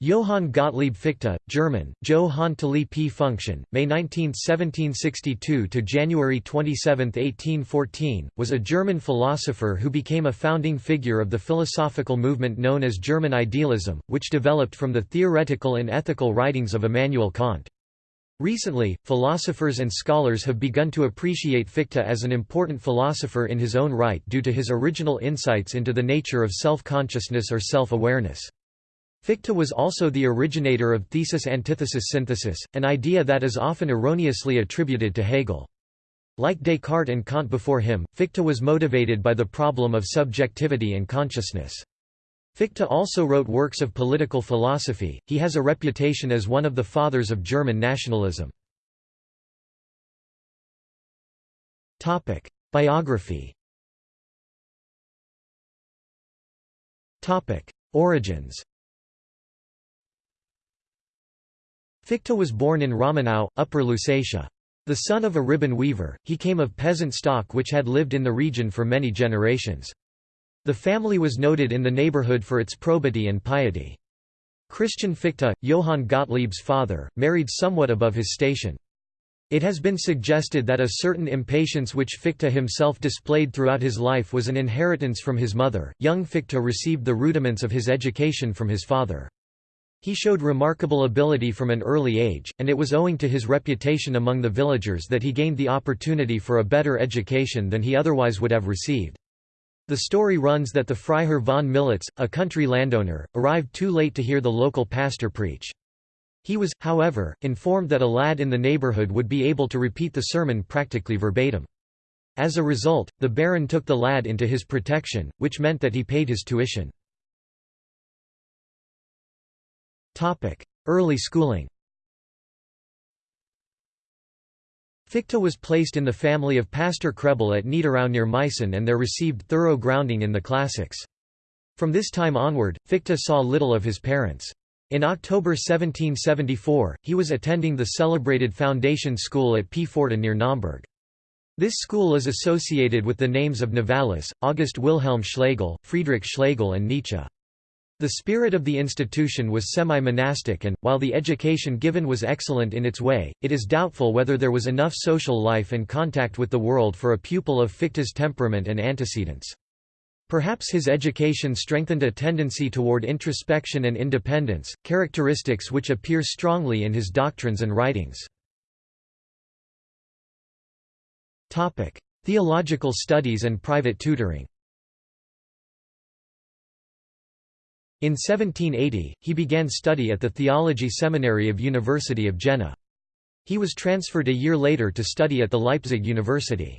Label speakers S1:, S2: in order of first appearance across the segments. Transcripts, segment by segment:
S1: Johann Gottlieb Fichte, German, Johann P. Function, May 19, 1762 to January 27, 1814, was a German philosopher who became a founding figure of the philosophical movement known as German idealism, which developed from the theoretical and ethical writings of Immanuel Kant. Recently, philosophers and scholars have begun to appreciate Fichte as an important philosopher in his own right due to his original insights into the nature of self-consciousness or self-awareness. Fichte was also the originator of thesis-antithesis synthesis, an idea that is often erroneously attributed to Hegel. Like Descartes and Kant before him, Fichte was motivated by the problem of subjectivity and consciousness. Fichte also wrote works of political philosophy, he has a reputation as one of the fathers of German nationalism. Biography Origins Fichte was born in Rammenau, Upper Lusatia. The son of a ribbon weaver, he came of peasant stock which had lived in the region for many generations. The family was noted in the neighborhood for its probity and piety. Christian Fichte, Johann Gottlieb's father, married somewhat above his station. It has been suggested that a certain impatience which Fichte himself displayed throughout his life was an inheritance from his mother. Young Fichte received the rudiments of his education from his father. He showed remarkable ability from an early age, and it was owing to his reputation among the villagers that he gained the opportunity for a better education than he otherwise would have received. The story runs that the Freiherr von Militz, a country landowner, arrived too late to hear the local pastor preach. He was, however, informed that a lad in the neighborhood would be able to repeat the sermon practically verbatim. As a result, the Baron took the lad into his protection, which meant that he paid his tuition. Early schooling Fichte was placed in the family of Pastor Krebel at Niederau near Meissen and there received thorough grounding in the classics. From this time onward, Fichte saw little of his parents. In October 1774, he was attending the celebrated foundation school at Pforta near Naumburg. This school is associated with the names of Novalis, August Wilhelm Schlegel, Friedrich Schlegel and Nietzsche. The spirit of the institution was semi-monastic and, while the education given was excellent in its way, it is doubtful whether there was enough social life and contact with the world for a pupil of Fichte's temperament and antecedents. Perhaps his education strengthened a tendency toward introspection and independence, characteristics which appear strongly in his doctrines and writings. Theological studies and private tutoring In 1780, he began study at the theology seminary of University of Jena. He was transferred a year later to study at the Leipzig University.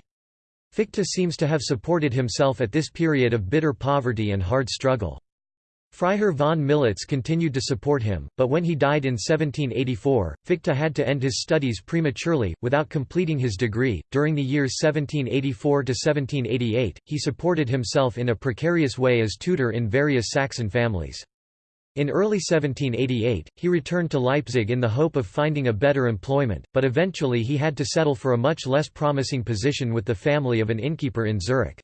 S1: Fichte seems to have supported himself at this period of bitter poverty and hard struggle. Freiherr von Militz continued to support him, but when he died in 1784, Fichte had to end his studies prematurely, without completing his degree. During the years 1784 to 1788, he supported himself in a precarious way as tutor in various Saxon families. In early 1788, he returned to Leipzig in the hope of finding a better employment, but eventually he had to settle for a much less promising position with the family of an innkeeper in Zurich.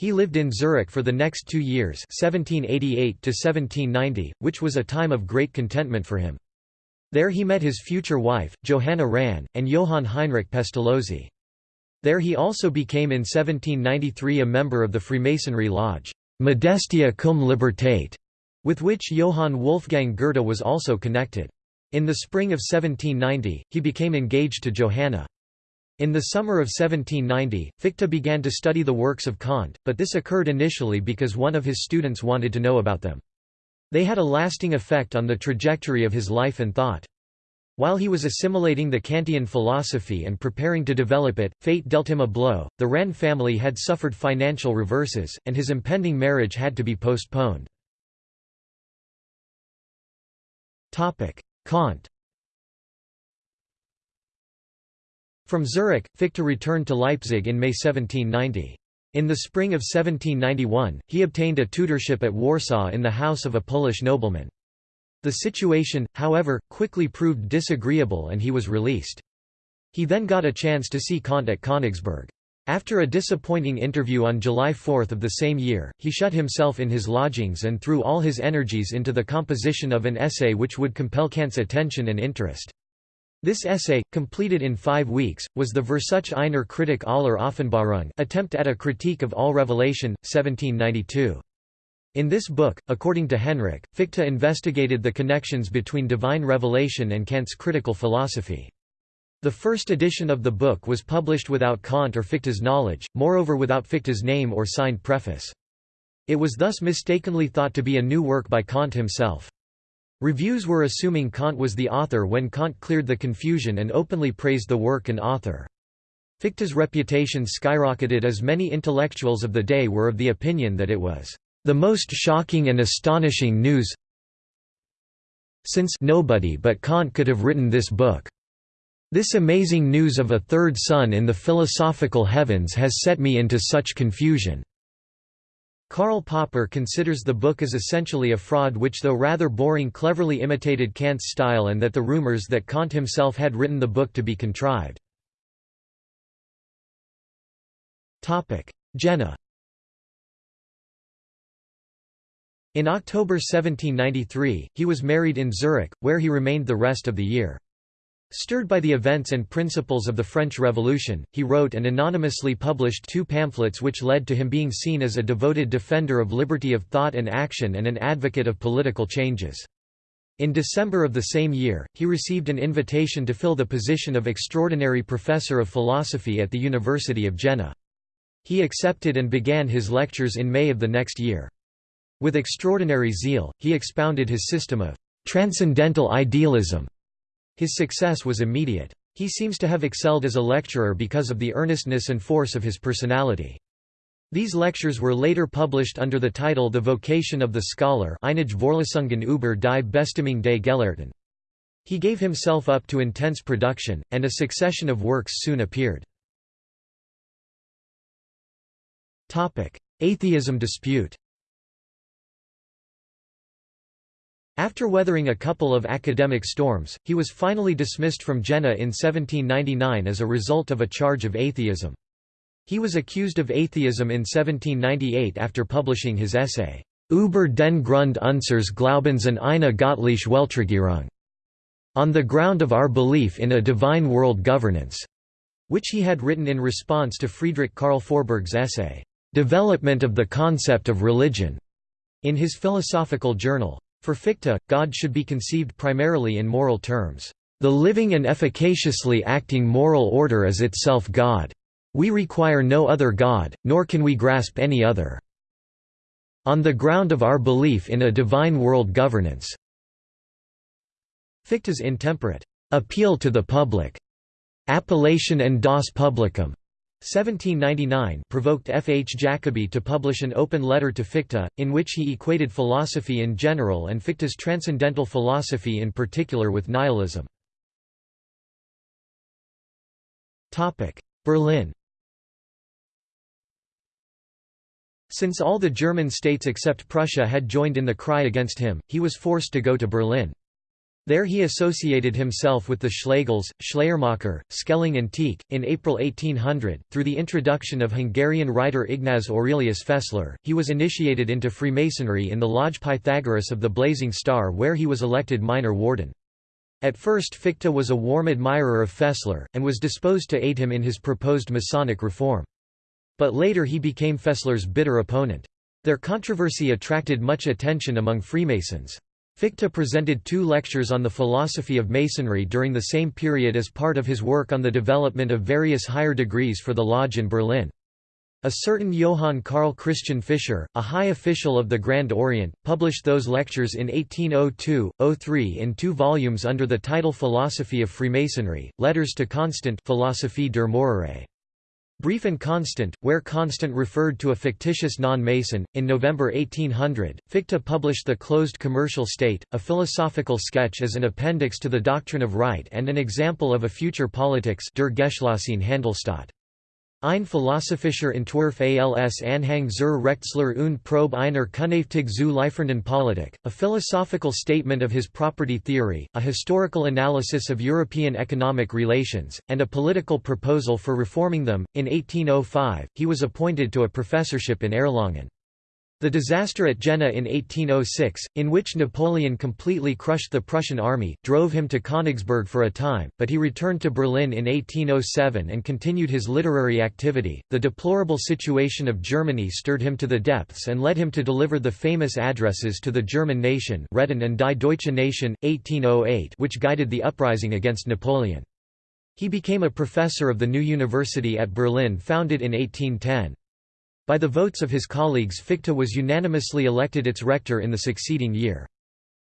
S1: He lived in Zurich for the next two years 1788 which was a time of great contentment for him. There he met his future wife, Johanna Rahn, and Johann Heinrich Pestalozzi. There he also became in 1793 a member of the Freemasonry lodge, Modestia cum Libertate, with which Johann Wolfgang Goethe was also connected. In the spring of 1790, he became engaged to Johanna. In the summer of 1790, Fichte began to study the works of Kant, but this occurred initially because one of his students wanted to know about them. They had a lasting effect on the trajectory of his life and thought. While he was assimilating the Kantian philosophy and preparing to develop it, fate dealt him a blow. The Rahn family had suffered financial reverses, and his impending marriage had to be postponed. Kant From Zurich, Fichte returned to Leipzig in May 1790. In the spring of 1791, he obtained a tutorship at Warsaw in the house of a Polish nobleman. The situation, however, quickly proved disagreeable and he was released. He then got a chance to see Kant at Königsberg. After a disappointing interview on July 4 of the same year, he shut himself in his lodgings and threw all his energies into the composition of an essay which would compel Kant's attention and interest. This essay, completed in five weeks, was the Versuch einer Kritik aller Offenbarung attempt at a critique of all revelation, 1792. In this book, according to Henrich, Fichte investigated the connections between divine revelation and Kant's critical philosophy. The first edition of the book was published without Kant or Fichte's knowledge, moreover without Fichte's name or signed preface. It was thus mistakenly thought to be a new work by Kant himself. Reviews were assuming Kant was the author when Kant cleared the confusion and openly praised the work and author. Fichte's reputation skyrocketed as many intellectuals of the day were of the opinion that it was the most shocking and astonishing news since nobody but Kant could have written this book. This amazing news of a third sun in the philosophical heavens has set me into such confusion. Karl Popper considers the book as essentially a fraud which though rather boring cleverly imitated Kant's style and that the rumors that Kant himself had written the book to be contrived. Jena In October 1793, he was married in Zurich, where he remained the rest of the year. Stirred by the events and principles of the French Revolution, he wrote and anonymously published two pamphlets which led to him being seen as a devoted defender of liberty of thought and action and an advocate of political changes. In December of the same year, he received an invitation to fill the position of extraordinary professor of philosophy at the University of Jena. He accepted and began his lectures in May of the next year. With extraordinary zeal, he expounded his system of transcendental idealism his success was immediate. He seems to have excelled as a lecturer because of the earnestness and force of his personality. These lectures were later published under the title The Vocation of the Scholar Einige Vorlesungen über die Bestimmung des Gelehrten. He gave himself up to intense production, and a succession of works soon appeared. Atheism dispute After weathering a couple of academic storms, he was finally dismissed from Jena in 1799 as a result of a charge of atheism. He was accused of atheism in 1798 after publishing his essay, Über den Grund unseres Glaubens an eine göttliche Weltregierung, on the ground of our belief in a divine world governance, which he had written in response to Friedrich Karl Forberg's essay, Development of the Concept of Religion, in his philosophical journal. For Fichte, God should be conceived primarily in moral terms. The living and efficaciously acting moral order is itself God. We require no other God, nor can we grasp any other. On the ground of our belief in a divine world governance. Fichte's intemperate appeal to the public, appellation and das Publicum, 1799 provoked F. H. Jacobi to publish an open letter to Fichte, in which he equated philosophy in general and Fichte's transcendental philosophy in particular with nihilism. Berlin Since all the German states except Prussia had joined in the cry against him, he was forced to go to Berlin. There he associated himself with the Schlegels, Schleiermacher, Schelling and Tieck. In April 1800, through the introduction of Hungarian writer Ignaz Aurelius Fessler, he was initiated into Freemasonry in the Lodge Pythagoras of the Blazing Star where he was elected minor warden. At first Fichte was a warm admirer of Fessler, and was disposed to aid him in his proposed Masonic reform. But later he became Fessler's bitter opponent. Their controversy attracted much attention among Freemasons. Fichte presented two lectures on the philosophy of Masonry during the same period as part of his work on the development of various higher degrees for the lodge in Berlin. A certain Johann Carl Christian Fischer, a high official of the Grand Orient, published those lectures in 1802-03 in two volumes under the title Philosophy of Freemasonry, Letters to Constant Philosophie der Morale. Brief and Constant, where Constant referred to a fictitious non-Mason. In November 1800, Fichte published The Closed Commercial State, a philosophical sketch as an appendix to the Doctrine of Right and an example of a future politics Der Geschlossene Handelsstaat. Ein philosophischer Entwurf als Anhang zur Rechtslehre und Probe einer Künftig zu liefernden Politik, a philosophical statement of his property theory, a historical analysis of European economic relations, and a political proposal for reforming them. In 1805, he was appointed to a professorship in Erlangen. The disaster at Jena in 1806, in which Napoleon completely crushed the Prussian army, drove him to Königsberg for a time, but he returned to Berlin in 1807 and continued his literary activity. The deplorable situation of Germany stirred him to the depths and led him to deliver the famous addresses to the German nation Reden and die Deutsche Nation, 1808 which guided the uprising against Napoleon. He became a professor of the new university at Berlin founded in 1810. By the votes of his colleagues Fichte was unanimously elected its rector in the succeeding year.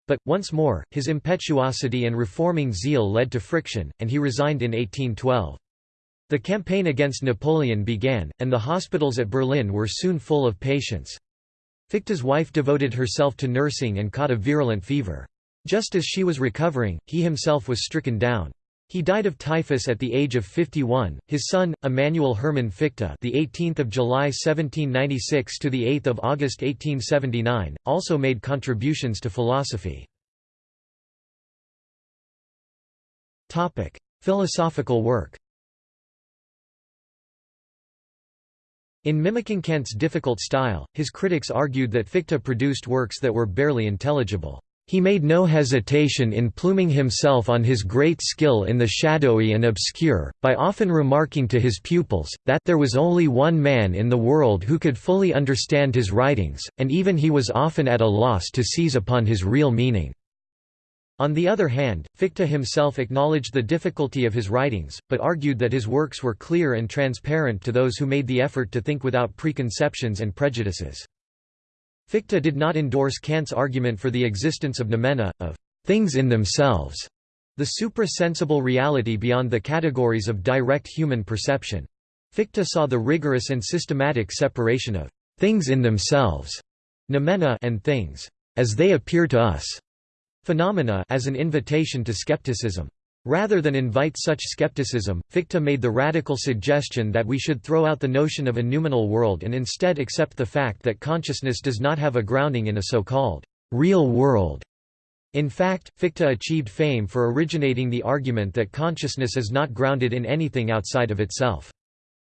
S1: But, once more, his impetuosity and reforming zeal led to friction, and he resigned in 1812. The campaign against Napoleon began, and the hospitals at Berlin were soon full of patients. Fichte's wife devoted herself to nursing and caught a virulent fever. Just as she was recovering, he himself was stricken down. He died of typhus at the age of 51. His son, Emanuel Hermann Fichte, the 18th of July 1796 to the 8th of August 1879, also made contributions to philosophy. Topic: Philosophical work. In mimicking Kant's difficult style, his critics argued that Fichte produced works that were barely intelligible. He made no hesitation in pluming himself on his great skill in the shadowy and obscure, by often remarking to his pupils, that there was only one man in the world who could fully understand his writings, and even he was often at a loss to seize upon his real meaning. On the other hand, Fichte himself acknowledged the difficulty of his writings, but argued that his works were clear and transparent to those who made the effort to think without preconceptions and prejudices. Fichte did not endorse Kant's argument for the existence of noumena, of things in themselves, the supra-sensible reality beyond the categories of direct human perception. Fichte saw the rigorous and systematic separation of things in themselves noumena and things as they appear to us phenomena as an invitation to skepticism. Rather than invite such skepticism, Fichte made the radical suggestion that we should throw out the notion of a noumenal world and instead accept the fact that consciousness does not have a grounding in a so-called real world. In fact, Fichte achieved fame for originating the argument that consciousness is not grounded in anything outside of itself.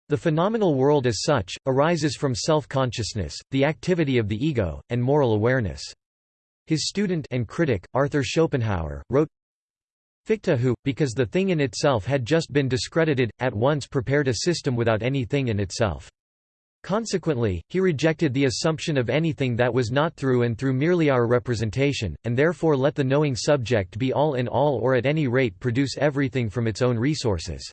S1: The phenomenal world as such, arises from self-consciousness, the activity of the ego, and moral awareness. His student and critic, Arthur Schopenhauer, wrote, Fichte who, because the thing in itself had just been discredited, at once prepared a system without any thing in itself. Consequently, he rejected the assumption of anything that was not through and through merely our representation, and therefore let the knowing subject be all in all or at any rate produce everything from its own resources.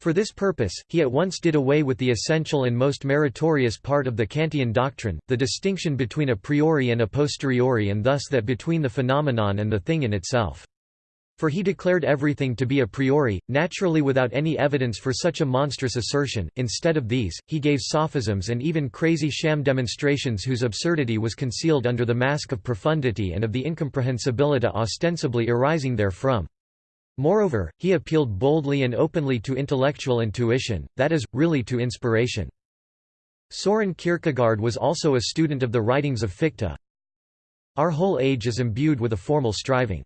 S1: For this purpose, he at once did away with the essential and most meritorious part of the Kantian doctrine, the distinction between a priori and a posteriori and thus that between the phenomenon and the thing in itself. For he declared everything to be a priori, naturally without any evidence for such a monstrous assertion. Instead of these, he gave sophisms and even crazy sham demonstrations whose absurdity was concealed under the mask of profundity and of the incomprehensibility ostensibly arising therefrom. Moreover, he appealed boldly and openly to intellectual intuition, that is, really to inspiration. Soren Kierkegaard was also a student of the writings of Fichte. Our whole age is imbued with a formal striving.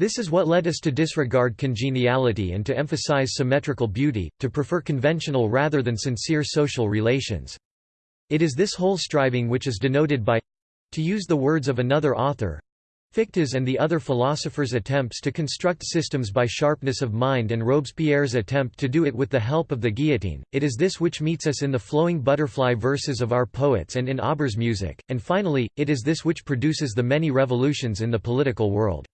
S1: This is what led us to disregard congeniality and to emphasize symmetrical beauty, to prefer conventional rather than sincere social relations. It is this whole striving which is denoted by—to use the words of another author, Fichte's and the other philosophers' attempts to construct systems by sharpness of mind and Robespierre's attempt to do it with the help of the guillotine, it is this which meets us in the flowing butterfly verses of our poets and in Auber's music, and finally, it is this which produces the many revolutions in the political world.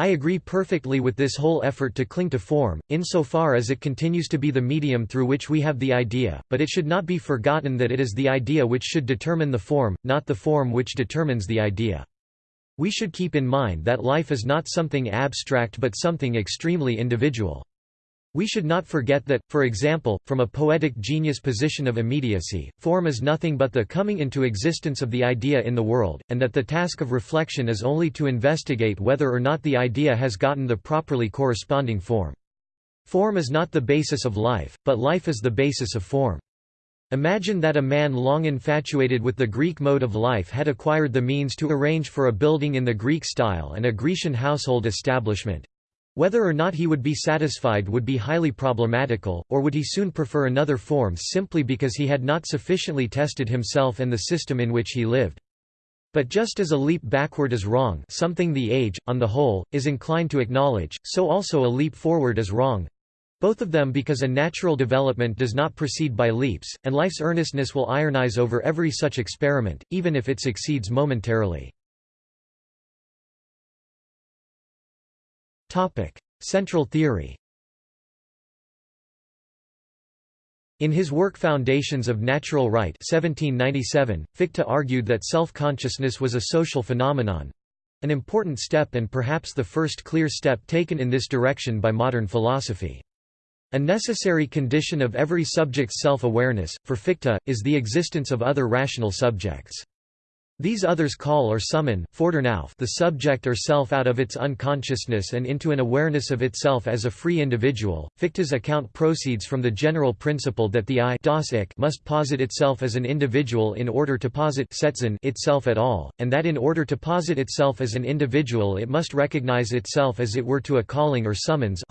S1: I agree perfectly with this whole effort to cling to form, insofar as it continues to be the medium through which we have the idea, but it should not be forgotten that it is the idea which should determine the form, not the form which determines the idea. We should keep in mind that life is not something abstract but something extremely individual. We should not forget that, for example, from a poetic genius position of immediacy, form is nothing but the coming into existence of the idea in the world, and that the task of reflection is only to investigate whether or not the idea has gotten the properly corresponding form. Form is not the basis of life, but life is the basis of form. Imagine that a man long infatuated with the Greek mode of life had acquired the means to arrange for a building in the Greek style and a Grecian household establishment. Whether or not he would be satisfied would be highly problematical, or would he soon prefer another form simply because he had not sufficiently tested himself and the system in which he lived. But just as a leap backward is wrong something the age, on the whole, is inclined to acknowledge, so also a leap forward is wrong, both of them because a natural development does not proceed by leaps, and life's earnestness will ironize over every such experiment, even if it succeeds momentarily. Central theory In his work Foundations of Natural Right 1797, Fichte argued that self-consciousness was a social phenomenon—an important step and perhaps the first clear step taken in this direction by modern philosophy. A necessary condition of every subject's self-awareness, for Fichte, is the existence of other rational subjects. These others call or summon the subject or self out of its unconsciousness and into an awareness of itself as a free individual. Fichte's account proceeds from the general principle that the I must posit itself as an individual in order to posit itself at all, and that in order to posit itself as an individual it must recognize itself as it were to a calling or summons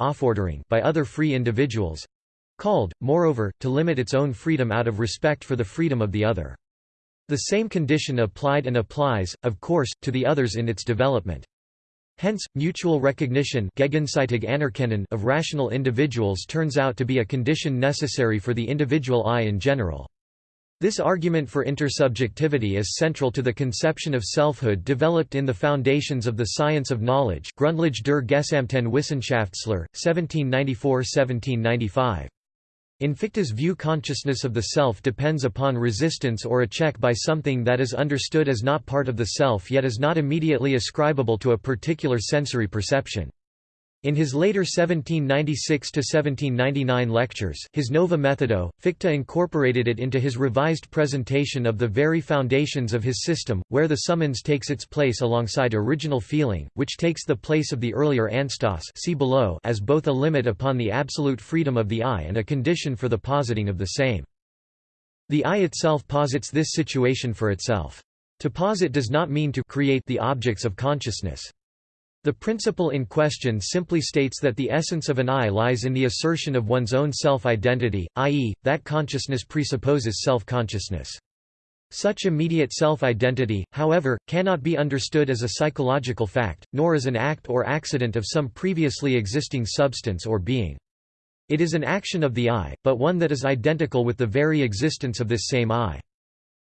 S1: by other free individuals called, moreover, to limit its own freedom out of respect for the freedom of the other. The same condition applied and applies, of course, to the others in its development. Hence, mutual recognition of rational individuals turns out to be a condition necessary for the individual I in general. This argument for intersubjectivity is central to the conception of selfhood developed in the foundations of the science of knowledge Grundlage der Gesamten Wissenschaftslehre, 1794–1795. In Fichte's view consciousness of the self depends upon resistance or a check by something that is understood as not part of the self yet is not immediately ascribable to a particular sensory perception. In his later 1796–1799 lectures, his Nova Methodo, Fichte incorporated it into his revised presentation of the very foundations of his system, where the summons takes its place alongside original feeling, which takes the place of the earlier Anstoss see below as both a limit upon the absolute freedom of the I and a condition for the positing of the same. The I itself posits this situation for itself. To posit does not mean to create the objects of consciousness. The principle in question simply states that the essence of an I lies in the assertion of one's own self-identity, i.e., that consciousness presupposes self-consciousness. Such immediate self-identity, however, cannot be understood as a psychological fact, nor as an act or accident of some previously existing substance or being. It is an action of the I, but one that is identical with the very existence of this same I.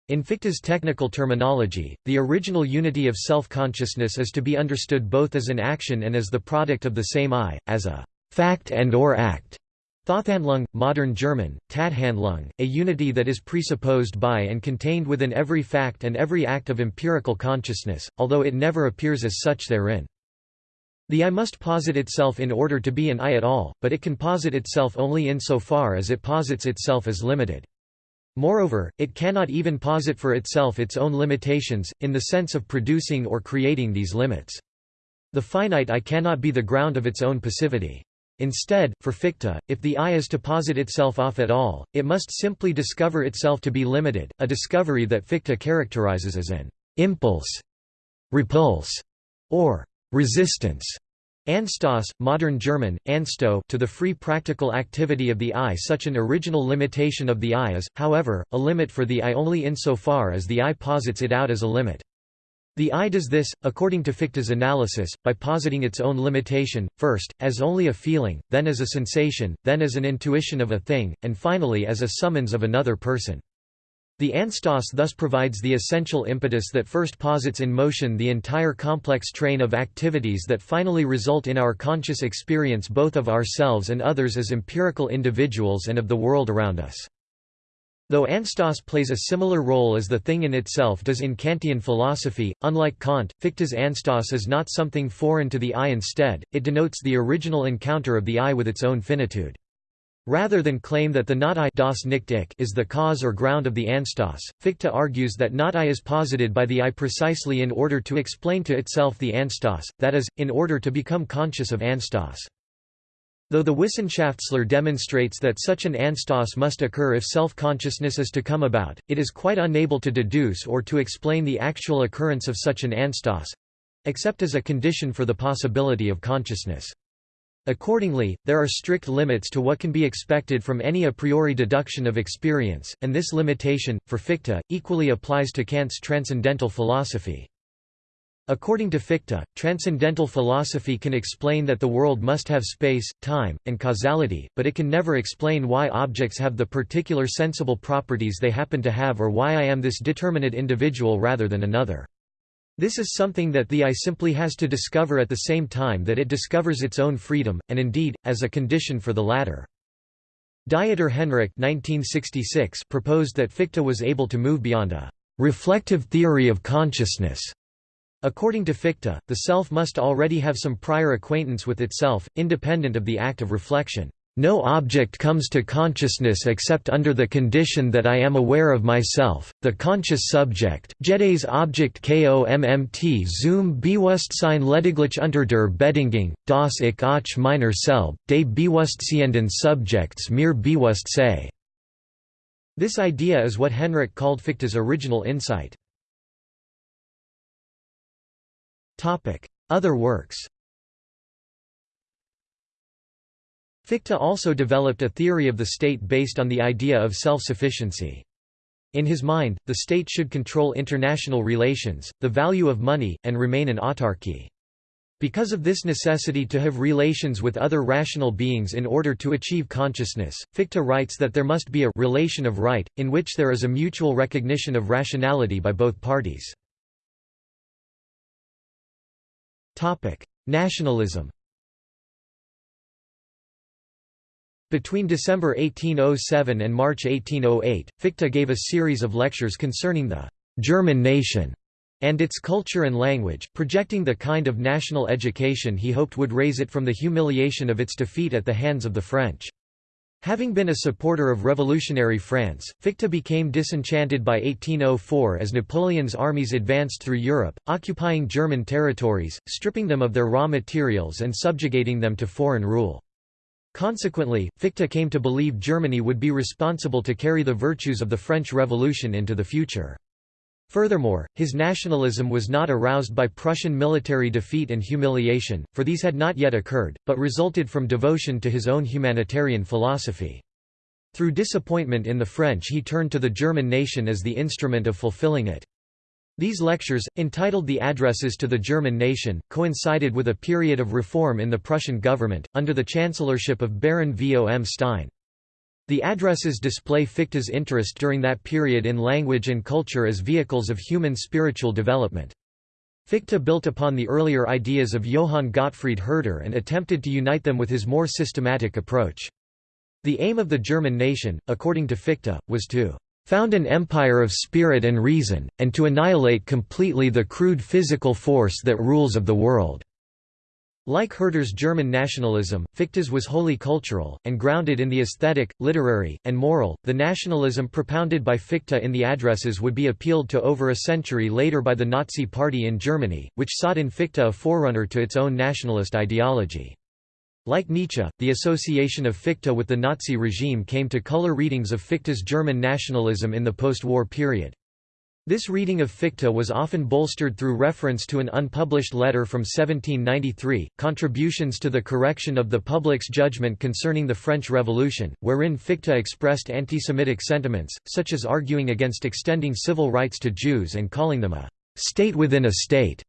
S1: In Fichte's technical terminology, the original unity of self-consciousness is to be understood both as an action and as the product of the same I, as a fact and or act. Thathandlung, modern German, Tathandlung, a unity that is presupposed by and contained within every fact and every act of empirical consciousness, although it never appears as such therein. The I must posit itself in order to be an I at all, but it can posit itself only in so far as it posits itself as limited. Moreover, it cannot even posit for itself its own limitations, in the sense of producing or creating these limits. The finite I cannot be the ground of its own passivity. Instead, for Fichte, if the I is to posit itself off at all, it must simply discover itself to be limited, a discovery that Fichte characterizes as an impulse, repulse, or resistance. Anstoss, modern German, Ansto, to the free practical activity of the I. Such an original limitation of the I is, however, a limit for the I only insofar as the I posits it out as a limit. The I does this, according to Fichte's analysis, by positing its own limitation, first, as only a feeling, then as a sensation, then as an intuition of a thing, and finally as a summons of another person. The Anstoss thus provides the essential impetus that first posits in motion the entire complex train of activities that finally result in our conscious experience both of ourselves and others as empirical individuals and of the world around us. Though Anstoss plays a similar role as the thing in itself does in Kantian philosophy, unlike Kant, Fichte's Anstoss is not something foreign to the I instead, it denotes the original encounter of the I with its own finitude. Rather than claim that the not I das nicht ich is the cause or ground of the Anstoss, Fichte argues that not I is posited by the I precisely in order to explain to itself the Anstoss, that is, in order to become conscious of Anstoss. Though the Wissenschaftslehre demonstrates that such an Anstoss must occur if self-consciousness is to come about, it is quite unable to deduce or to explain the actual occurrence of such an Anstoss—except as a condition for the possibility of consciousness. Accordingly, there are strict limits to what can be expected from any a priori deduction of experience, and this limitation, for Fichte, equally applies to Kant's transcendental philosophy. According to Fichte, transcendental philosophy can explain that the world must have space, time, and causality, but it can never explain why objects have the particular sensible properties they happen to have or why I am this determinate individual rather than another. This is something that the I simply has to discover at the same time that it discovers its own freedom, and indeed, as a condition for the latter. Dieter Henrich 1966 proposed that Fichte was able to move beyond a reflective theory of consciousness According to Fichte, the self must already have some prior acquaintance with itself, independent of the act of reflection. No object comes to consciousness except under the condition that I am aware of myself, the conscious subject. Jedes Objekt kommt zum Bewusstsein lediglich unter der Bedingung, dass ich auch meiner selb, des bewusstseenden Subjekts mir bewusst sei. This idea is what Henrich called Fichte's original insight. Other works Fichte also developed a theory of the state based on the idea of self-sufficiency. In his mind, the state should control international relations, the value of money, and remain an autarky. Because of this necessity to have relations with other rational beings in order to achieve consciousness, Fichte writes that there must be a relation of right, in which there is a mutual recognition of rationality by both parties. Nationalism Between December 1807 and March 1808, Fichte gave a series of lectures concerning the «German nation» and its culture and language, projecting the kind of national education he hoped would raise it from the humiliation of its defeat at the hands of the French. Having been a supporter of revolutionary France, Fichte became disenchanted by 1804 as Napoleon's armies advanced through Europe, occupying German territories, stripping them of their raw materials and subjugating them to foreign rule. Consequently, Fichte came to believe Germany would be responsible to carry the virtues of the French Revolution into the future. Furthermore, his nationalism was not aroused by Prussian military defeat and humiliation, for these had not yet occurred, but resulted from devotion to his own humanitarian philosophy. Through disappointment in the French he turned to the German nation as the instrument of fulfilling it. These lectures, entitled the Addresses to the German Nation, coincided with a period of reform in the Prussian government, under the chancellorship of Baron von Stein. The addresses display Fichte's interest during that period in language and culture as vehicles of human spiritual development. Fichte built upon the earlier ideas of Johann Gottfried Herder and attempted to unite them with his more systematic approach. The aim of the German nation, according to Fichte, was to found an empire of spirit and reason, and to annihilate completely the crude physical force that rules of the world. Like Herder's German nationalism, Fichte's was wholly cultural, and grounded in the aesthetic, literary, and moral. The nationalism propounded by Fichte in the addresses would be appealed to over a century later by the Nazi Party in Germany, which sought in Fichte a forerunner to its own nationalist ideology. Like Nietzsche, the association of Fichte with the Nazi regime came to color readings of Fichte's German nationalism in the post-war period. This reading of Fichte was often bolstered through reference to an unpublished letter from 1793, Contributions to the Correction of the Public's Judgment Concerning the French Revolution, wherein Fichte expressed anti-Semitic sentiments, such as arguing against extending civil rights to Jews and calling them a «state within a state»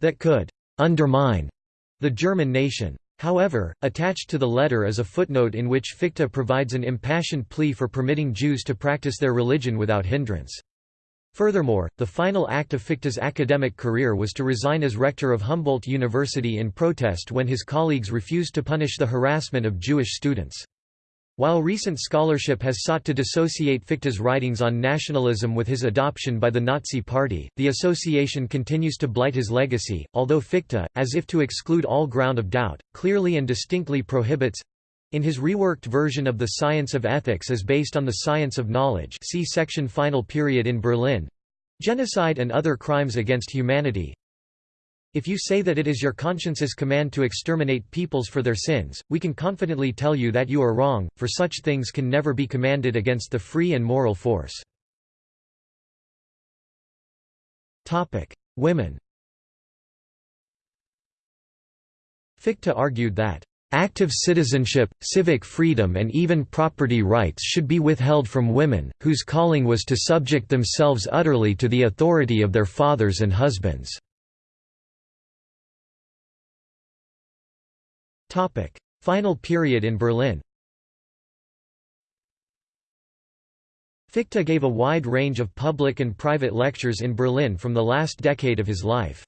S1: that could «undermine» the German nation. However, attached to the letter is a footnote in which Fichte provides an impassioned plea for permitting Jews to practice their religion without hindrance. Furthermore, the final act of Fichte's academic career was to resign as rector of Humboldt University in protest when his colleagues refused to punish the harassment of Jewish students. While recent scholarship has sought to dissociate Fichte's writings on nationalism with his adoption by the Nazi Party, the association continues to blight his legacy, although Fichte, as if to exclude all ground of doubt, clearly and distinctly prohibits in his reworked version of the science of ethics as based on the science of knowledge see section Final period in Berlin genocide and other crimes against humanity If you say that it is your conscience's command to exterminate peoples for their sins, we can confidently tell you that you are wrong, for such things can never be commanded against the free and moral force. Women Fichte argued that Active citizenship, civic freedom and even property rights should be withheld from women, whose calling was to subject themselves utterly to the authority of their fathers and husbands. Final period in Berlin Fichte gave a wide range of public and private lectures in Berlin from the last decade of his life.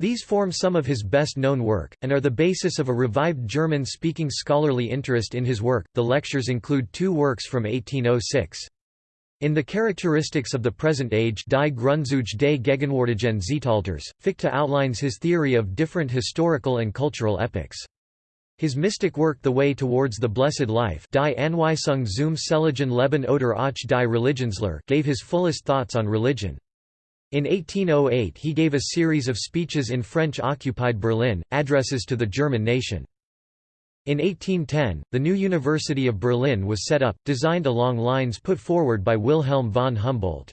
S1: These form some of his best known work, and are the basis of a revived German speaking scholarly interest in his work. The lectures include two works from 1806. In the Characteristics of the Present Age Die Grundzüge des Gegenwärtigen Zeitalters, Fichte outlines his theory of different historical and cultural epochs. His mystic work The Way Towards the Blessed Life Die Anweisung zum Seligen Leben oder auch die Religionslehre gave his fullest thoughts on religion. In 1808 he gave a series of speeches in French-occupied Berlin, addresses to the German nation. In 1810, the new University of Berlin was set up, designed along lines put forward by Wilhelm von Humboldt.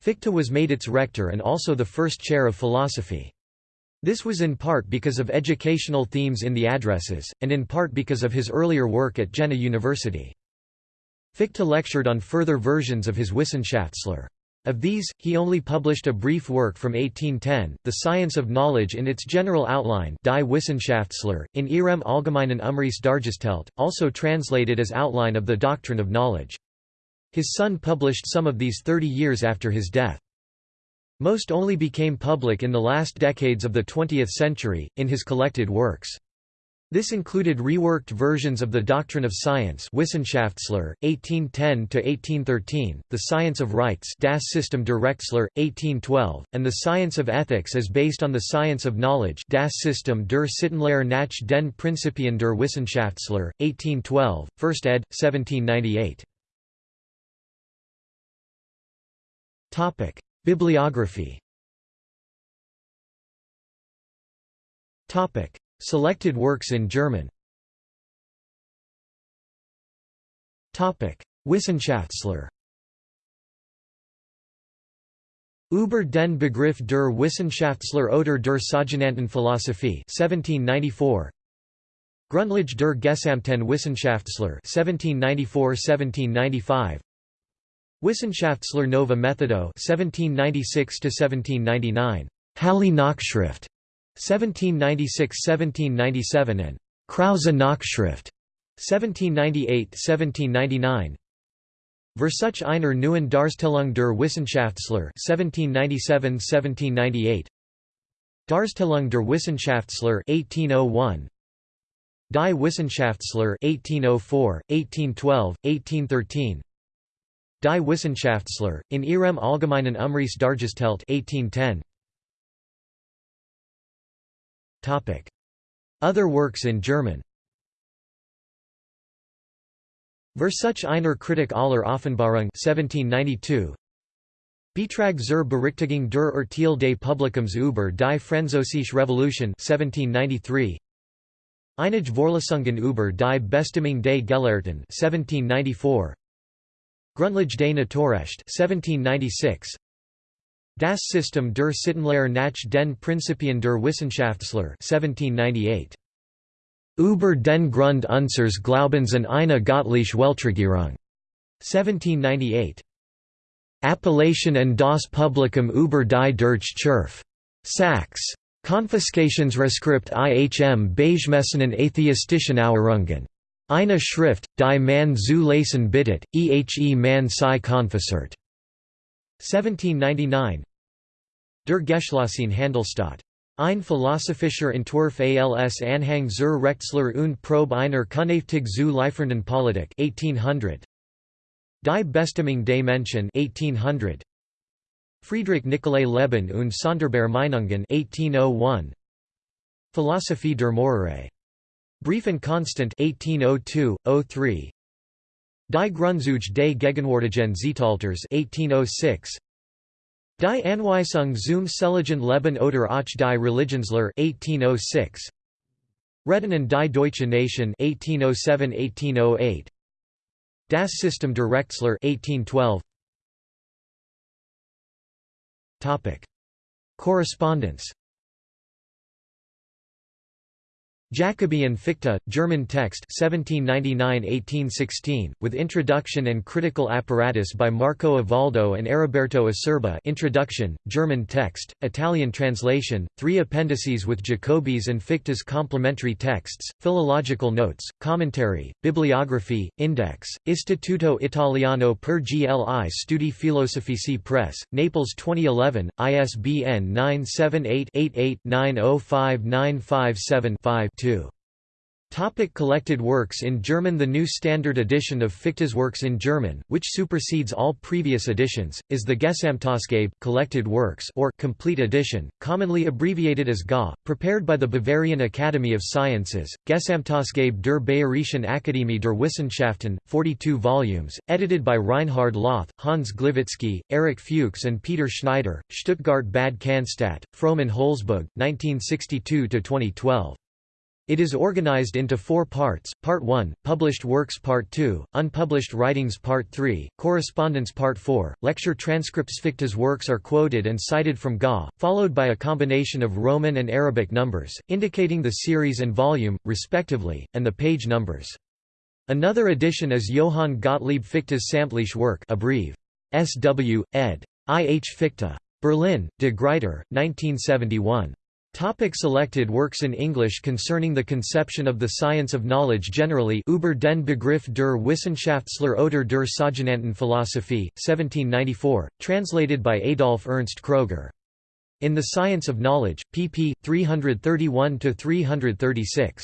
S1: Fichte was made its rector and also the first chair of philosophy. This was in part because of educational themes in the addresses, and in part because of his earlier work at Jena University. Fichte lectured on further versions of his Wissenschaftslehre. Of these, he only published a brief work from 1810, The Science of Knowledge in its general outline Die Wissenschaftslehre, in Ihrem allgemeinen Umriss dargestellt, also translated as Outline of the Doctrine of Knowledge. His son published some of these 30 years after his death. Most only became public in the last decades of the 20th century, in his collected works. This included reworked versions of the Doctrine of Science Wissenschaftslehre, 1810–1813, The Science of Rights Das System der Rechtslehre, 1812, and The Science of Ethics as based on the Science of Knowledge Das System der Sittenlehre nach den Prinzipien der Wissenschaftslehre, 1812, 1st ed., 1798. Bibliography. Selected works in German. Wissenschaftslehre Über den Begriff der Wissenschaftslehre oder der sogenannten Philosophie 1794 Grundlage der gesamten Wissenschaftslehre 1794–1795 Wissenschaftslehre Nova Methodo 1796 1799 Halle Nachschrift 1796–1797 and Krause Nachschrift 1798–1799 Versuch einer neuen Darstellung der Wissenschaftslehre 1797–1798 Darstellung der Wissenschaftslehre 1801 Die Wissenschaftslehre 1804, 1812, 1813 Die Wissenschaftslehre, in Ihrem allgemeinen Umriss dargestellt 1810 Other works in German. Versuch einer Kritik aller Offenbarung 1792 Beitrag zur Berichtigung der Urteil des Publikums über die Französische Revolution 1793 Einige Vorlesungen über die Bestimmung des Gelehrten 1794 Grundlage des Naturrecht 1796 Das System der Sittenlehre nach den Prinzipien der Wissenschaftslehre 1798. Über den Grund unseres Glaubens an eine göttliche Weltregierung 1798. Appellation an das Publikum über die Deutsche Church. Sachs. Confiscationsreskript IHM Beigemessen atheistischen Auerungen. Eine Schrift, die man zu lesen bittet, ehe man sie konfessert. 1799 Der Geschlossene Handelsstaat. Ein philosophischer Entwurf als Anhang zur Rechtslehre und Probe einer Künftig zu liefernden Politik 1800. Die Bestimmung des Menschen 1800. Friedrich Nicolai Leben und Sonderbare Meinungen 1801. Philosophie der Morale. Brief and Constant 1802-03. Die Grundzüge des Gegenwärtigen Zeitalters 1806 Die Anweisung zum Seligen Leben oder auch die Religionslehre 1806 Reden die Deutsche Nation 1807-1808 Das System der Rechtslehre 1812 Topic. Correspondence Jacobi and Fichte, German text 1799–1816, with introduction and critical apparatus by Marco Ivaldo and Ariberto Acerbi introduction, German text, Italian translation, three appendices with Jacobi's and Fichte's complementary texts, philological notes, commentary, bibliography, index, Istituto Italiano per gli Studi Filosofici Press, Naples 2011, ISBN 978 88 905957 5 2. Topic collected works in German The new standard edition of Fichte's works in German, which supersedes all previous editions, is the Gesamtausgabe collected works or complete edition, commonly abbreviated as GA, prepared by the Bavarian Academy of Sciences, Gesamtausgabe der Bayerischen Akademie der Wissenschaften, 42 volumes, edited by Reinhard Lauth, Hans Gliwitzky, Erich Fuchs and Peter Schneider, Stuttgart Bad Cannstatt, Frommann Holzboog, 1962–2012. It is organized into four parts, Part 1, Published Works Part 2, Unpublished Writings Part 3, Correspondence Part 4, Lecture transcripts Fichte's works are quoted and cited from GA, followed by a combination of Roman and Arabic numbers, indicating the series and volume, respectively, and the page numbers. Another edition is Johann Gottlieb Fichte's Samtliche work abbrev. S.W., ed. I. H. Fichte. Berlin, De Gruyter, 1971. Topic selected works in English concerning the conception of the science of knowledge generally Über den Begriff der Wissenschaftslehre oder der Philosophie, 1794, translated by Adolf Ernst Kroeger. In the Science of Knowledge, pp. 331–336.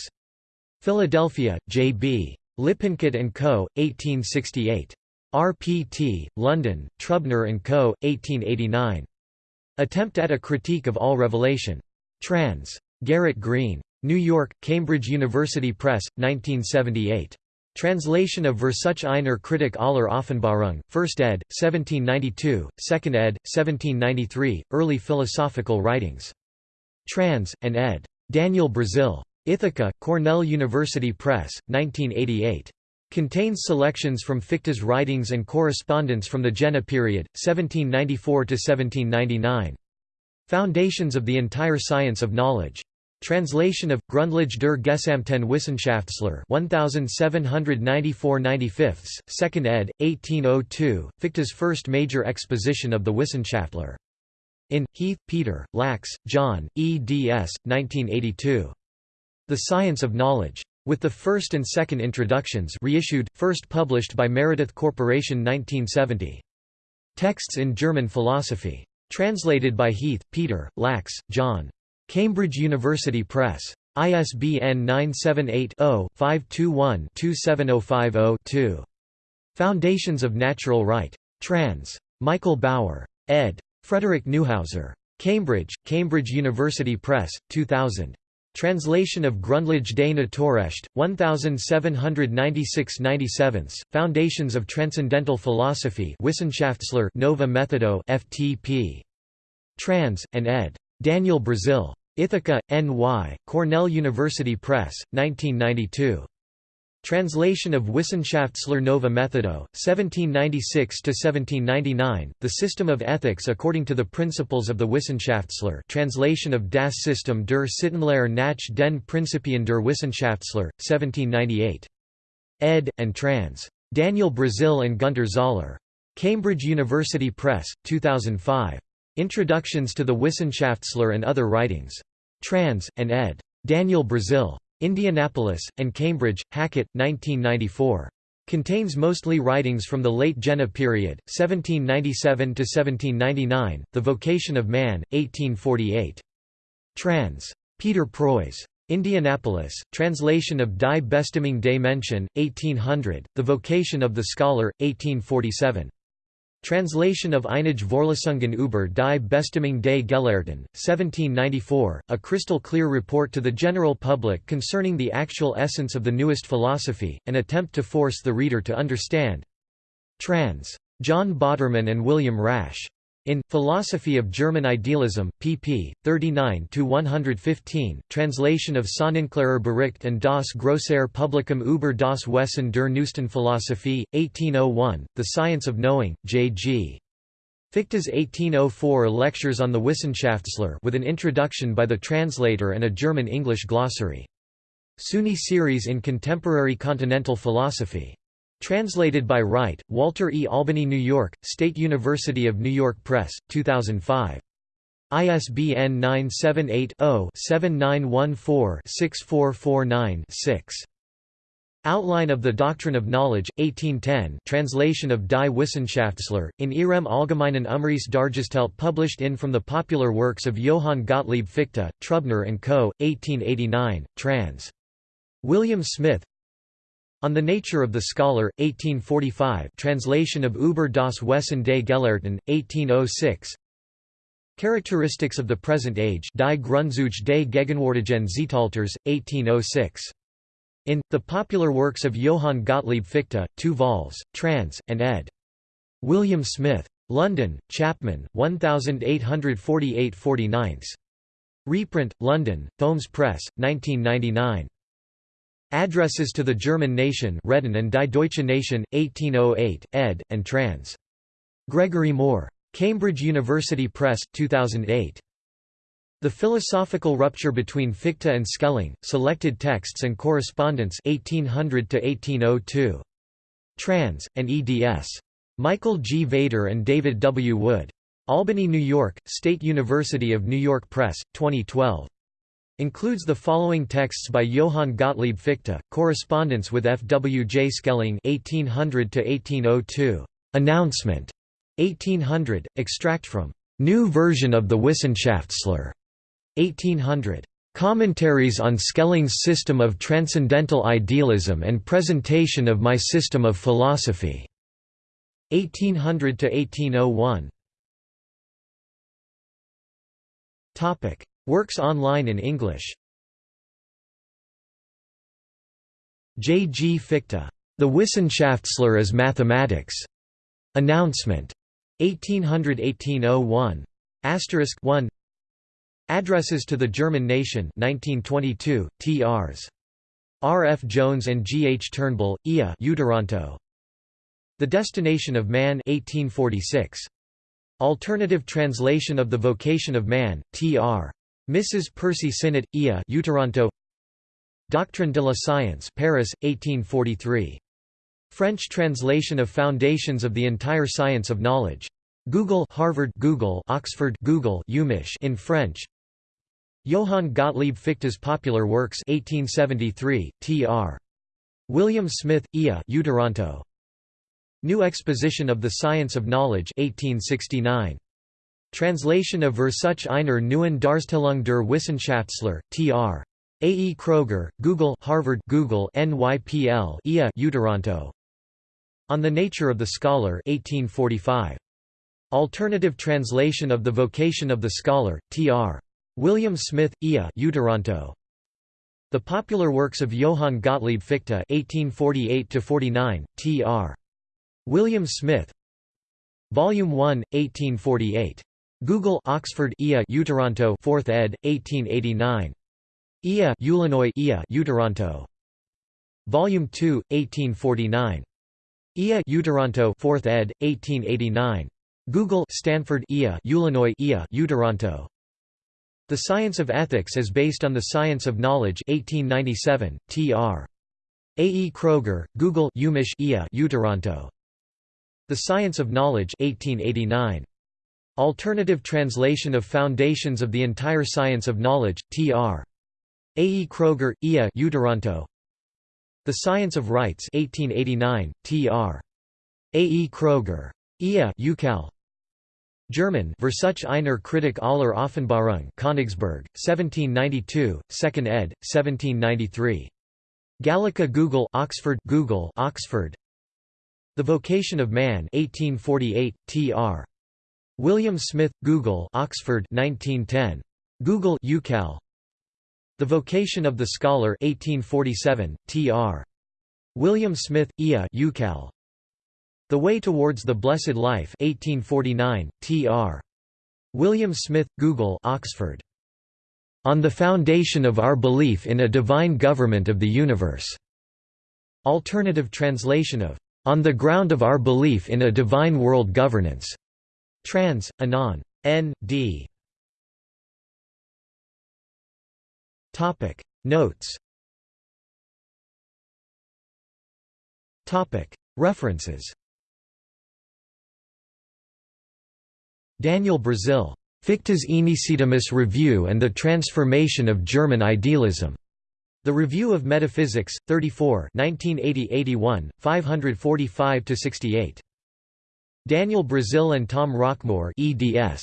S1: Philadelphia, J. B. Lippincott & Co., 1868. RPT, London, Trubner & Co., 1889. Attempt at a Critique of All Revelation. Trans. Garrett Green. New York, Cambridge University Press, 1978. Translation of Versuch einer Kritik aller Offenbarung, 1st ed., 1792, 2nd ed., 1793, Early Philosophical Writings. Trans. and ed. Daniel Breazeale. Ithaca, Cornell University Press, 1988. Contains selections from Fichte's writings and correspondence from the Jena period, 1794–1799. Foundations of the Entire Science of Knowledge. Translation of Grundlage der Gesamten Wissenschaftslehre 1794-95, 2nd ed., 1802, Fichte's first major exposition of the Wissenschaftslehre. In, Heath, Peter, Lachs, John, eds. 1982. The Science of Knowledge. With the first and second introductions reissued, first published by Meredith Corporation 1970. Texts in German Philosophy. Translated by Heath, Peter, Lachs, John. Cambridge University Press. ISBN 978-0-521-27050-2. Foundations of Natural Right. Trans. Michael Baur. ed. Frederick Neuhouser. Cambridge, Cambridge University Press, 2000. Translation of Grundlage des Naturrecht, 1796–97, Foundations of Transcendental Philosophy Wissenschaftslehre Nova Methodo FTP. Trans. and ed. Daniel Breazeale. Ithaca, N.Y., Cornell University Press, 1992. Translation of Wissenschaftslehre Nova Methodo, 1796–1799, The System of Ethics according to the Principles of the Wissenschaftslehre translation of Das System der Sittenlehre nach den Prinzipien der Wissenschaftslehre, 1798. ed. and trans. Daniel Breazeale and Gunter Zoller. Cambridge University Press, 2005. Introductions to the Wissenschaftslehre and Other Writings. Trans. and ed. Daniel Breazeale. Indianapolis, and Cambridge, Hackett, 1994. Contains mostly writings from the late Jena period, 1797 to 1799, The Vocation of Man, 1848. Trans. Peter Preuss. Indianapolis, translation of Die Bestimmung des Menschen, 1800, The Vocation of the Scholar, 1847. Translation of Einige Vorlesungen über die Bestimmung des Gelehrten, 1794, a crystal clear report to the general public concerning the actual essence of the newest philosophy, an attempt to force the reader to understand. Trans. John Botterman and William Rasch. In Philosophy of German Idealism, pp. 39–115, translation of Sonnenklarer Bericht und das Grössere Publikum über das Wesen der Neuesten Philosophie, 1801, The Science of Knowing, J. G. Fichte's 1804 Lectures on the Wissenschaftslehre with an introduction by the translator and a German-English glossary. SUNY series in Contemporary Continental Philosophy. Translated by Wright, Walter E. Albany New York, State University of New York Press, 2005. ISBN 978-0-7914-6449-6. Outline of the Doctrine of Knowledge, 1810 translation of Die Wissenschaftslehre, in Ihrem allgemeinen Umriss published in from the popular works of Johann Gottlieb Fichte, Trubner & Co., 1889, trans. William Smith, on the Nature of the Scholar, 1845 translation of Über das Wesen des Gelehrten, 1806 Characteristics of the Present Age Die Grundzüge des gegenwärtigen Zeitalters, 1806. In, The Popular Works of Johann Gottlieb Fichte, 2 vols, trans, and ed. William Smith. London, Chapman, 1848 49. Reprint, London, Thoemmes Press, 1999. Addresses to the German Nation Reden and die Deutsche Nation, 1808, ed., and trans. Gregory Moore. Cambridge University Press, 2008. The Philosophical Rupture Between Fichte and Schelling, Selected Texts and Correspondence 1800–1802. Trans, and eds. Michael G. Vater and David W. Wood. Albany, New York, State University of New York Press, 2012. Includes the following texts by Johann Gottlieb Fichte, correspondence with F. W. J. Schelling 1800 Announcement 1800, extract from New Version of the Wissenschaftslehre 1800. Commentaries on Schelling's System of Transcendental Idealism and Presentation of My System of Philosophy 1800 1801. Topic Works online in English J. G. Fichte. The Wissenschaftslehre as Mathematics. Announcement. 1800–1801. Asterisk 1. Addresses to the German Nation 1922, T.R.s. R. F. Jones and G. H. Turnbull, Ia UToronto. The Destination of Man 1846. Alternative translation of The Vocation of Man, T.R. Mrs. Percy Sinnott, Ia UToronto Doctrine de la Science Paris, 1843. French translation of Foundations of the Entire Science of Knowledge. Google Harvard Google Oxford Google UMich in French Johann Gottlieb Fichte's Popular Works 1873, tr. William Smith, Ia UToronto. New Exposition of the Science of Knowledge 1869. Translation of Versuch einer neuen Darstellung der Wissenschaftslehre, tr. A. E. Kroeger, Google Harvard Google NYPL IA UToronto. On the Nature of the Scholar 1845. Alternative translation of The Vocation of the Scholar, tr. William Smith, IA UToronto. The Popular Works of Johann Gottlieb Fichte 1848–49, tr. William Smith Volume 1, 1848. Google Oxford IA UToronto 4th ed. 1889. IA Illinois IA UToronto. Volume 2, 1849. IA UToronto 4th ed. 1889. Google Stanford IA Illinois IA UToronto. The Science of Ethics is based on the Science of Knowledge 1897, tr. A. E. Kroeger, Google UMich IA UToronto. The Science of Knowledge 1889. Alternative translation of Foundations of the Entire Science of Knowledge, tr. A. E. Kroeger, Ia UToronto. The Science of Rights 1889, tr. A. E. Kroeger. Ia Ucal. German Versuch einer Kritik aller Offenbarung Königsberg, 1792, 2nd ed., 1793. Gallica Google Oxford Google Oxford. The Vocation of Man 1848, tr. William Smith, Google Oxford 1910. Google UCal. The Vocation of the Scholar 1847, tr. William Smith, IA UCal. The Way Towards the Blessed Life 1849, T.R. William Smith, Google Oxford. On the Foundation of Our Belief in a Divine Government of the Universe. Alternative translation of On the Ground of Our Belief in a Divine World Governance. Trans. Anon. N. D. Topic Notes Topic References Daniel Breazeale. Fichte's Aenesidemus Review and the Transformation of German Idealism. The Review of Metaphysics, 34 1980–81, 545–68. Daniel Breazeale and Tom Rockmore eds.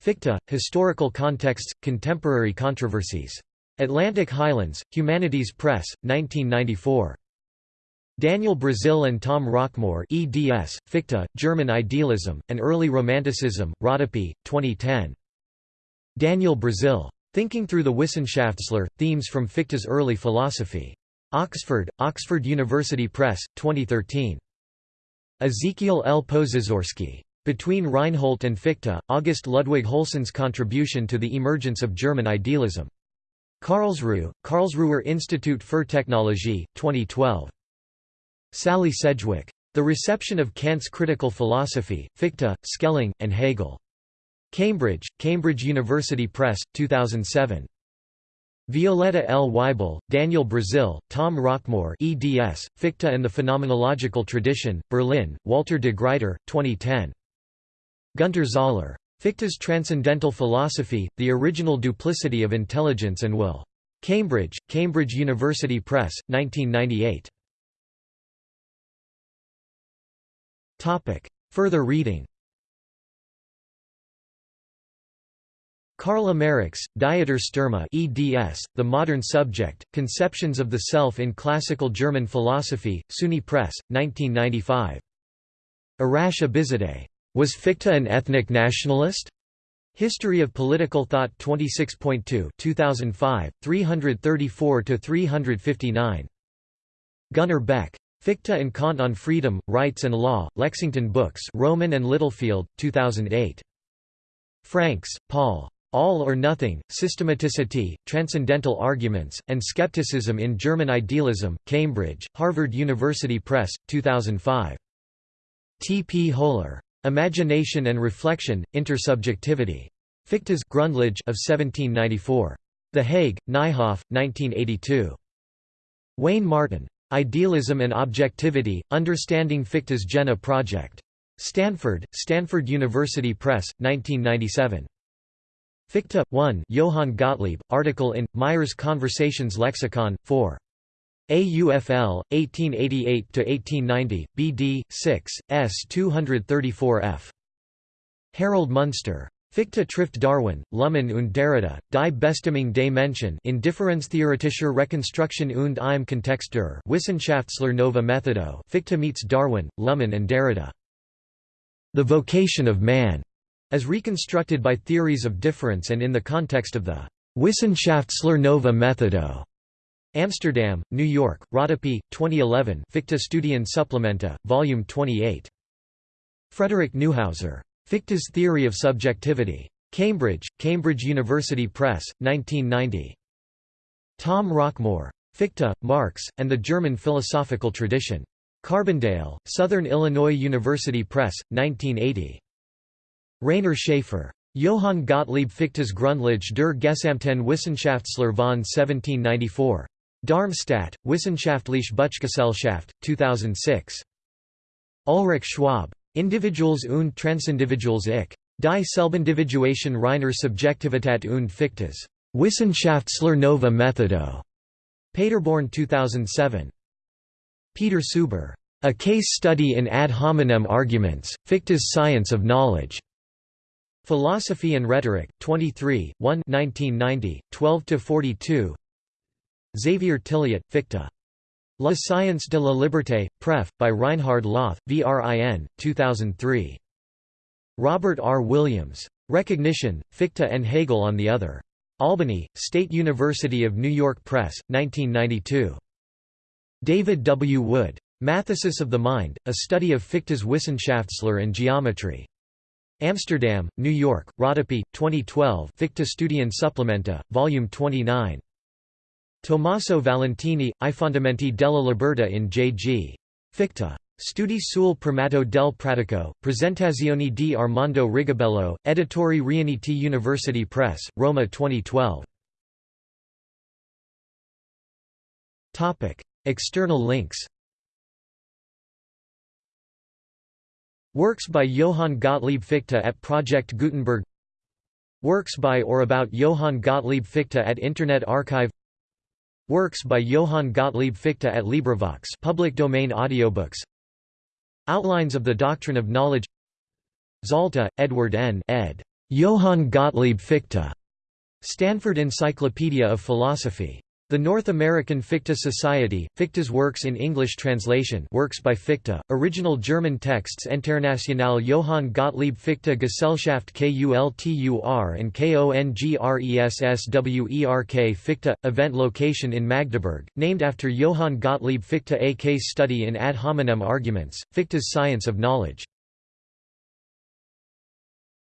S1: Fichte, Historical Contexts, Contemporary Controversies. Atlantic Highlands, Humanities Press, 1994. Daniel Breazeale and Tom Rockmore eds, Fichte, German Idealism, and Early Romanticism, Rodopi, 2010. Daniel Breazeale. Thinking Through the Wissenschaftslehre, Themes from Fichte's Early Philosophy. Oxford, Oxford University Press, 2013. Ezekiel L. Posesorski. Between Reinhold and Fichte, August Ludwig Hülsen's contribution to the emergence of German idealism. Karlsruhe, Karlsruher Institut für Technologie, 2012. Sally Sedgwick. The Reception of Kant's Critical Philosophy, Fichte, Schelling, and Hegel. Cambridge, Cambridge University Press, 2007. Violetta L. Waibel, Daniel Breazeale, Tom Rockmore eds, Fichte and the Phenomenological Tradition, Berlin, Walter de Gruyter, 2010. Gunter Zoller. Fichte's Transcendental Philosophy, The Original Duplicity of Intelligence and Will. Cambridge, Cambridge University Press, 1998. Further reading Karl Ameriks, Dieter Sturma eds, The Modern Subject, Conceptions of the Self in Classical German Philosophy, SUNY Press, 1995. Arash Abizadeh. Was Fichte an ethnic nationalist? History of Political Thought 26.2 2005, 334–359. Gunnar Beck. Fichte and Kant on Freedom, Rights and Law, Lexington Books Rowman and Littlefield, 2008. Franks, Paul. All or Nothing, Systematicity, Transcendental Arguments, and Skepticism in German Idealism, Cambridge, Harvard University Press, 2005. T. P. Hohler. Imagination and Reflection, Intersubjectivity. Fichte's Grundlage of 1794. The Hague, Nijhoff, 1982. Wayne Martin. Idealism and Objectivity, Understanding Fichte's Jena Project. Stanford, Stanford University Press, 1997. Fichte, 1 Johann Gottlieb, article in, Meyers Conversations Lexicon, 4. AUFL, 1888–1890, BD, 6, S 234f. Harold Munster. Fichte trifft Darwin, Luhmann und Derrida, die Bestimmung des Menschen in Differenztheoretischer Rekonstruktion und im Kontext der Wissenschaftslehre Nova Methodo Fichte meets Darwin, Luhmann and Derrida. The Vocation of Man, as reconstructed by theories of difference and in the context of the Wissenschaftslehre Nova Methodo. Amsterdam, New York, Rodopi, 2011 Fichte Studien Supplementa, Volume 28. Frederick Neuhouser. Fichte's Theory of Subjectivity. Cambridge, Cambridge University Press, 1990. Tom Rockmore. Fichte, Marx, and the German Philosophical Tradition. Carbondale, Southern Illinois University Press, 1980. Rainer Schaefer. Johann Gottlieb Fichte's Grundlage der Gesamten Wissenschaftslehre von 1794. Darmstadt, Wissenschaftliche Buchgesellschaft, 2006. Ulrich Schwab. Individuals und Transindividuals ich. Die Selbindividuation reiner Subjektivität und Fichte's Wissenschaftslehre Nova Methodo. Paderborn 2007. Peter Suber. A Case Study in Ad Hominem Arguments, Fichte's Science of Knowledge. Philosophy and Rhetoric, 23, 1 1990, 12–42 Xavier Tilliette, Fichte. La science de la liberté, pref. by Reinhard Lauth, VRIN, 2003. Robert R. Williams. Recognition, Fichte and Hegel on the Other. Albany, State University of New York Press, 1992. David W. Wood. Mathesis of the Mind, a study of Fichte's Wissenschaftslehre and geometry. Amsterdam, New York, Rodopi, 2012 Fichte Studien Supplementa, Volume 29. Tommaso Valentini, I fondamenti della libertà in J.G. Fichte. Studi sul primato del pratico, presentazioni di Armando Rigobello, Editori Riuniti University Press, Roma 2012. External links Works by Johann Gottlieb Fichte at Project Gutenberg Works by or about Johann Gottlieb Fichte at Internet Archive Works by Johann Gottlieb Fichte at LibriVox public domain audiobooks Outlines of the Doctrine of Knowledge Zalta, Edward N. ed. Johann Gottlieb Fichte. Stanford Encyclopedia of Philosophy. The North American Fichte Society, Fichte's works in English translation works by Fichte, original German texts Internationale Johann Gottlieb Fichte Gesellschaft KULTUR and KONGRESSWERK Fichte, event location in Magdeburg, named after Johann Gottlieb Fichte A case study in ad hominem arguments, Fichte's science of knowledge